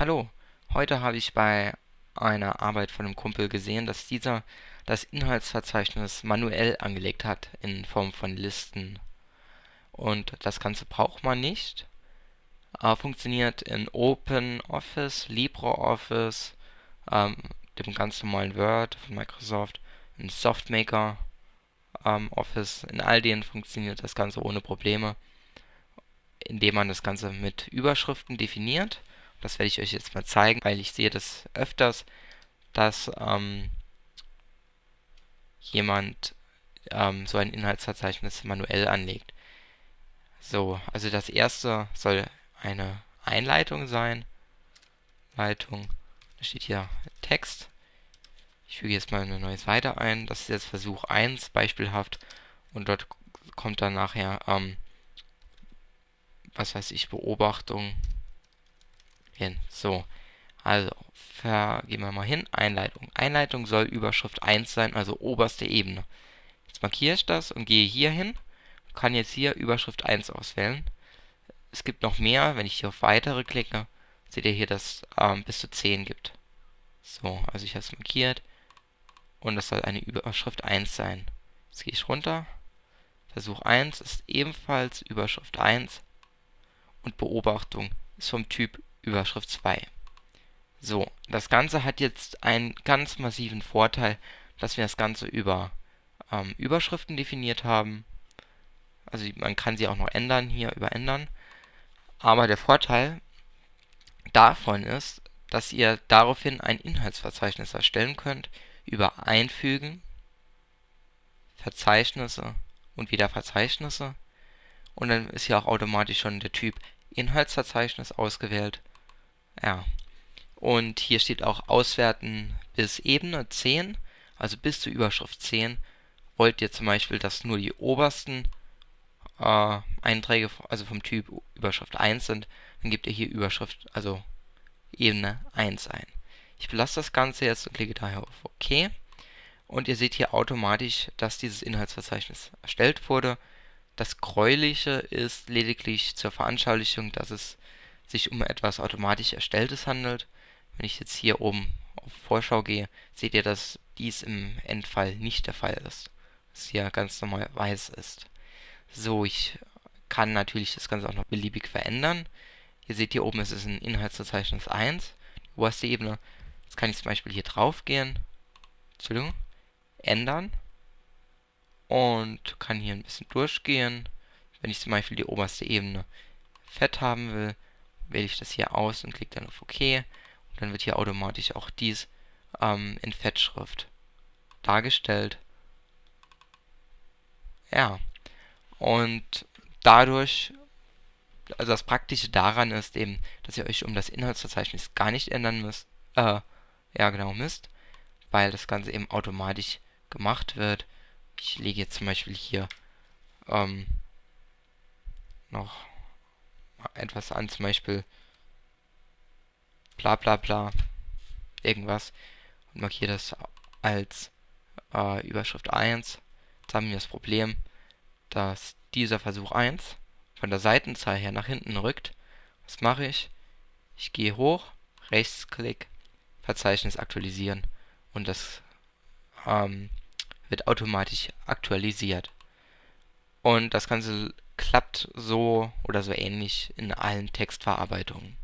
Hallo, heute habe ich bei einer Arbeit von einem Kumpel gesehen, dass dieser das Inhaltsverzeichnis manuell angelegt hat in Form von Listen. Und das Ganze braucht man nicht. Äh, funktioniert in OpenOffice, LibreOffice, ähm, dem ganz normalen Word von Microsoft, in SoftMaker ähm, Office. In all denen funktioniert das Ganze ohne Probleme, indem man das Ganze mit Überschriften definiert das werde ich euch jetzt mal zeigen, weil ich sehe das öfters, dass ähm, jemand ähm, so ein Inhaltsverzeichnis manuell anlegt. So, also das erste soll eine Einleitung sein. Leitung, da steht hier Text. Ich füge jetzt mal eine neue Seite ein. Das ist jetzt Versuch 1, beispielhaft. Und dort kommt dann nachher, ähm, was weiß ich, Beobachtung hin. So, also gehen wir mal hin. Einleitung. Einleitung soll Überschrift 1 sein, also oberste Ebene. Jetzt markiere ich das und gehe hier hin. Kann jetzt hier Überschrift 1 auswählen. Es gibt noch mehr. Wenn ich hier auf Weitere klicke, seht ihr hier, dass es ähm, bis zu 10 gibt. So, also ich habe es markiert. Und das soll eine Überschrift 1 sein. Jetzt gehe ich runter. Versuch 1 ist ebenfalls Überschrift 1. Und Beobachtung ist vom Typ Überschrift 2. So, das Ganze hat jetzt einen ganz massiven Vorteil, dass wir das Ganze über ähm, Überschriften definiert haben. Also man kann sie auch noch ändern, hier über ändern. Aber der Vorteil davon ist, dass ihr daraufhin ein Inhaltsverzeichnis erstellen könnt über Einfügen, Verzeichnisse und wieder Verzeichnisse. Und dann ist hier auch automatisch schon der Typ Inhaltsverzeichnis ausgewählt. Ja. Und hier steht auch Auswerten bis Ebene 10, also bis zur Überschrift 10. Wollt ihr zum Beispiel, dass nur die obersten äh, Einträge, also vom Typ Überschrift 1 sind, dann gebt ihr hier Überschrift, also Ebene 1 ein. Ich belasse das Ganze jetzt und klicke daher auf OK. Und ihr seht hier automatisch, dass dieses Inhaltsverzeichnis erstellt wurde. Das Gräuliche ist lediglich zur Veranschaulichung, dass es sich um etwas automatisch Erstelltes handelt. Wenn ich jetzt hier oben auf Vorschau gehe, seht ihr, dass dies im Endfall nicht der Fall ist. Dass hier ganz normal weiß ist. So, ich kann natürlich das Ganze auch noch beliebig verändern. Ihr seht hier oben, es ist ein Inhaltsverzeichnis 1, die oberste Ebene. Jetzt kann ich zum Beispiel hier drauf gehen, Entschuldigung, ändern und kann hier ein bisschen durchgehen. Wenn ich zum Beispiel die oberste Ebene fett haben will, wähle ich das hier aus und klicke dann auf OK. Und dann wird hier automatisch auch dies ähm, in Fettschrift dargestellt. Ja, und dadurch, also das Praktische daran ist eben, dass ihr euch um das Inhaltsverzeichnis gar nicht ändern müsst, äh, ja genau müsst, weil das Ganze eben automatisch gemacht wird. Ich lege jetzt zum Beispiel hier ähm, noch etwas an, zum Beispiel bla bla bla irgendwas und markiere das als äh, Überschrift 1. Jetzt haben wir das Problem, dass dieser Versuch 1 von der Seitenzahl her nach hinten rückt. Was mache ich? Ich gehe hoch, Rechtsklick, Verzeichnis aktualisieren und das ähm, wird automatisch aktualisiert. Und das Ganze klappt so oder so ähnlich in allen Textverarbeitungen.